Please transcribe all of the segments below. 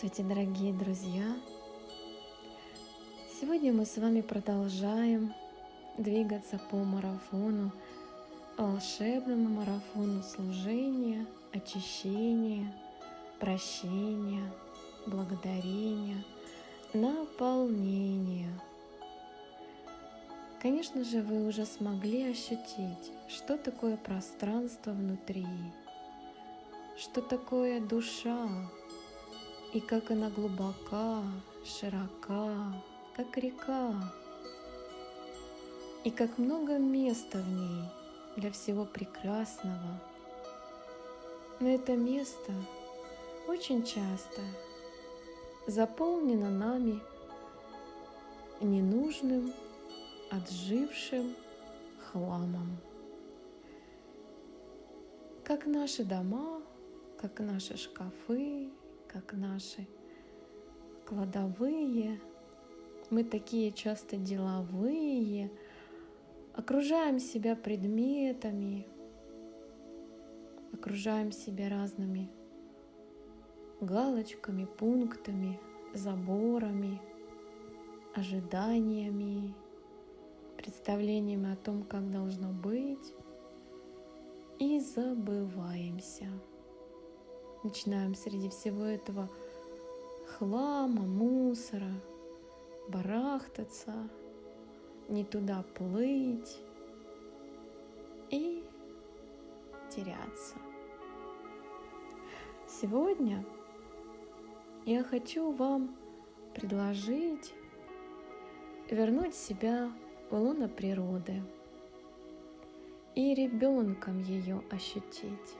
Здравствуйте, дорогие друзья! Сегодня мы с вами продолжаем двигаться по марафону, волшебному марафону служения, очищения, прощения, благодарения, наполнения. Конечно же, вы уже смогли ощутить, что такое пространство внутри, что такое душа, и как она глубока, широка, как река, и как много места в ней для всего прекрасного. Но это место очень часто заполнено нами ненужным, отжившим хламом. Как наши дома, как наши шкафы, как наши кладовые. Мы такие часто деловые, окружаем себя предметами, окружаем себя разными галочками, пунктами, заборами, ожиданиями, представлениями о том, как должно быть, и забываемся начинаем среди всего этого хлама, мусора барахтаться, не туда плыть и теряться. Сегодня я хочу вам предложить вернуть себя в луна природы и ребенком ее ощутить.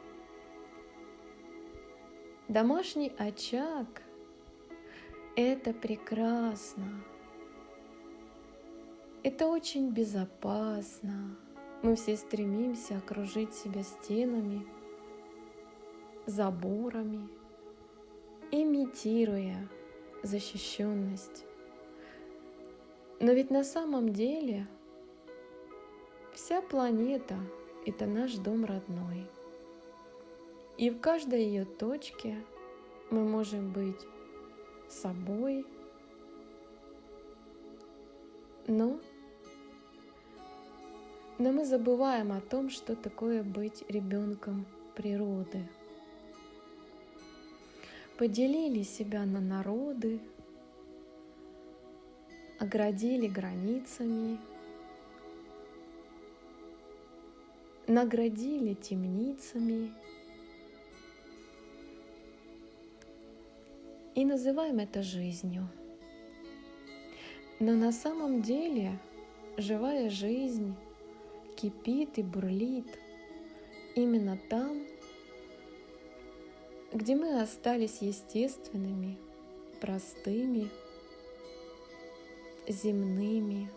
Домашний очаг – это прекрасно. Это очень безопасно. Мы все стремимся окружить себя стенами, заборами, имитируя защищенность. Но ведь на самом деле вся планета – это наш дом родной – и в каждой ее точке мы можем быть собой, но, но мы забываем о том, что такое быть ребенком природы. Поделили себя на народы, оградили границами, наградили темницами – и называем это жизнью. Но на самом деле живая жизнь кипит и бурлит именно там, где мы остались естественными, простыми, земными.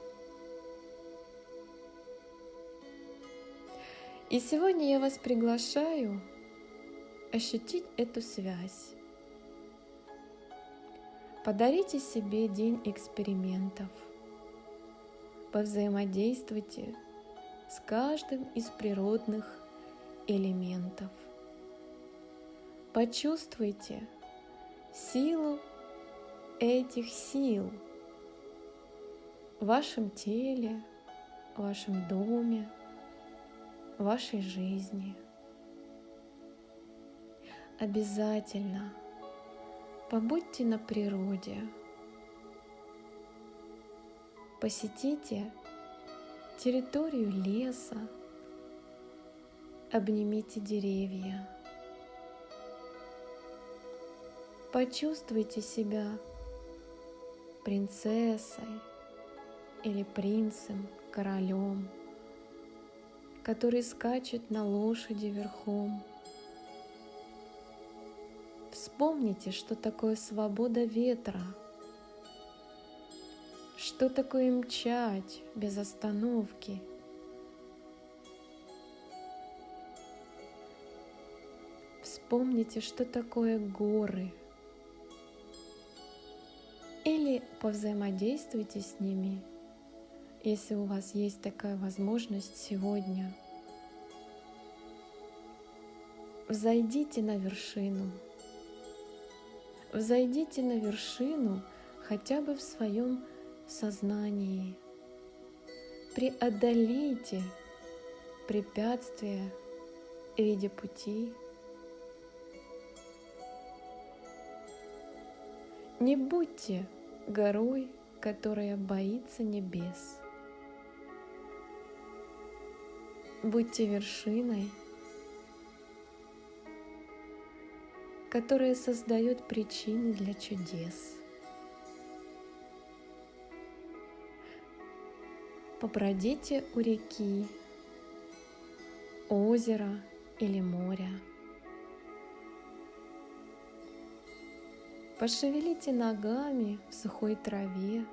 И сегодня я вас приглашаю ощутить эту связь Подарите себе день экспериментов. Повзаимодействуйте с каждым из природных элементов. Почувствуйте силу этих сил в вашем теле, в вашем доме, в вашей жизни. Обязательно – Побудьте на природе. Посетите территорию леса. Обнимите деревья. Почувствуйте себя принцессой или принцем, королем, который скачет на лошади верхом Вспомните, что такое свобода ветра, что такое мчать без остановки. Вспомните, что такое горы. Или повзаимодействуйте с ними, если у вас есть такая возможность сегодня. Взойдите на вершину – Взойдите на вершину хотя бы в своем сознании. Преодолейте препятствия в виде пути. Не будьте горой, которая боится небес. Будьте вершиной, которая создает причины для чудес. Побродите у реки, озера или моря. Пошевелите ногами в сухой траве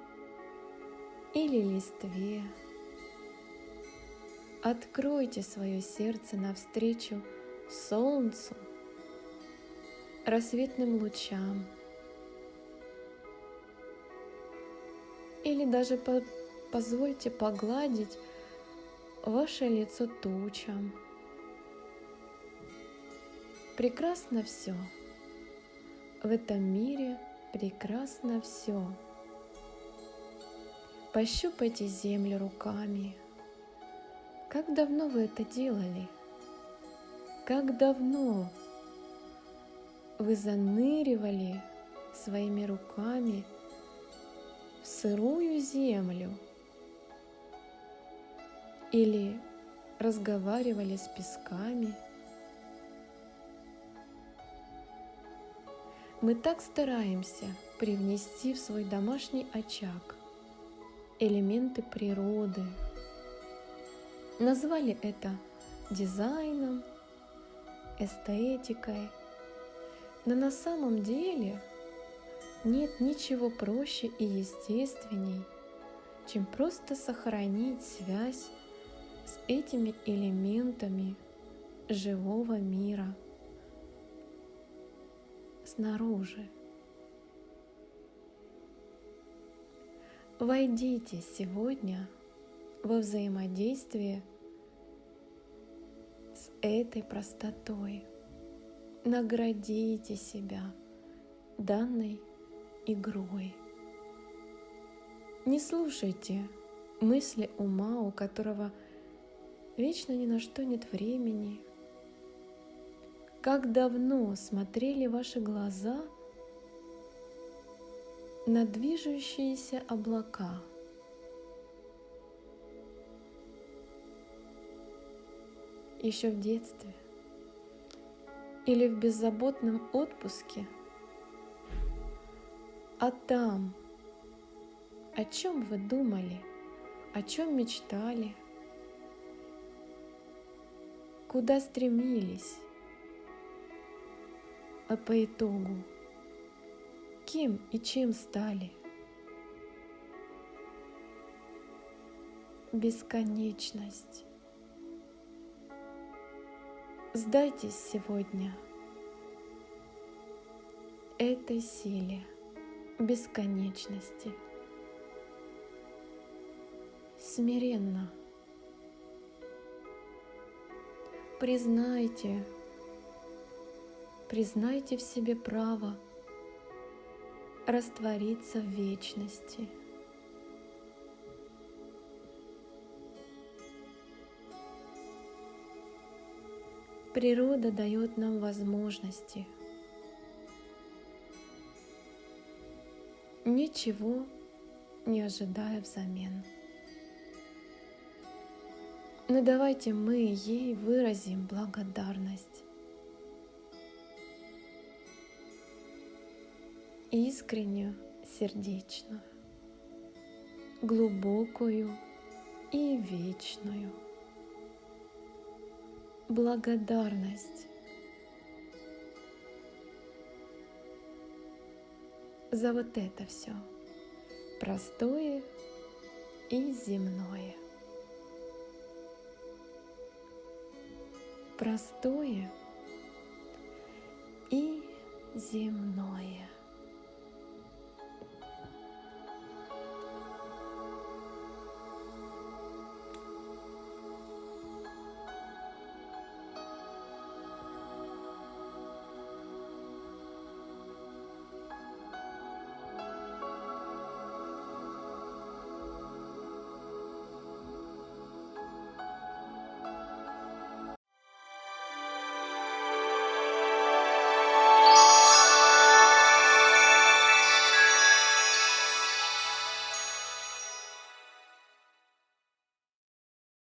или листве. Откройте свое сердце навстречу солнцу, рассветным лучам. Или даже по позвольте погладить ваше лицо тучам. Прекрасно все. В этом мире прекрасно все. Пощупайте землю руками. Как давно вы это делали? Как давно вы заныривали своими руками в сырую землю или разговаривали с песками – Мы так стараемся привнести в свой домашний очаг элементы природы. Назвали это дизайном, эстетикой. Но на самом деле нет ничего проще и естественней, чем просто сохранить связь с этими элементами живого мира – снаружи. Войдите сегодня во взаимодействие с этой простотой. Наградите себя данной игрой. Не слушайте мысли ума, у которого вечно ни на что нет времени, как давно смотрели ваши глаза на движущиеся облака? Еще в детстве или в беззаботном отпуске? А там, о чем вы думали, о чем мечтали, куда стремились? а по итогу кем и чем стали? Бесконечность. Сдайтесь сегодня этой силе бесконечности. Смиренно признайте признайте в себе право раствориться в вечности. Природа дает нам возможности. Ничего не ожидая взамен. Но давайте мы ей выразим благодарность. искреннюю, сердечную, глубокую и вечную. Благодарность за вот это все простое и земное. Простое и земное.